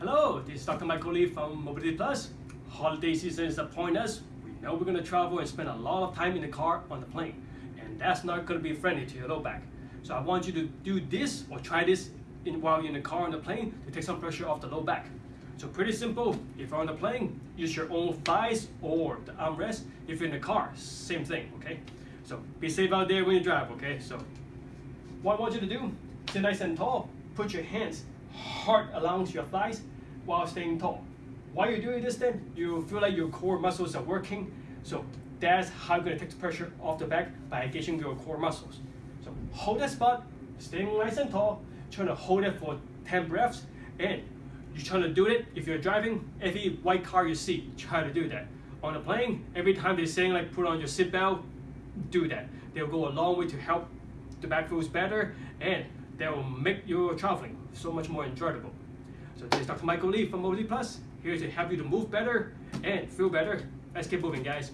Hello, this is Dr. Michael Lee from Mobility Plus. Holiday season is upon us. We know we're going to travel and spend a lot of time in the car on the plane, and that's not going to be friendly to your low back. So I want you to do this or try this in, while you're in the car on the plane to take some pressure off the low back. So pretty simple. If you're on the plane, use your own thighs or the armrest. If you're in the car, same thing, okay? So be safe out there when you drive, okay? So what I want you to do, sit nice and tall. Put your hands hard along your thighs while staying tall. While you're doing this then, you feel like your core muscles are working. So that's how you're gonna take the pressure off the back by engaging your core muscles. So hold that spot, staying nice and tall, trying to hold it for 10 breaths, and you're trying to do it if you're driving, every white car you see, try to do that. On a plane, every time they're saying like put on your seatbelt, do that. They'll go a long way to help the back feels better and they will make your traveling so much more enjoyable. So this is Dr. Michael Lee from Mobility Plus, here to help you to move better and feel better. Let's keep moving guys.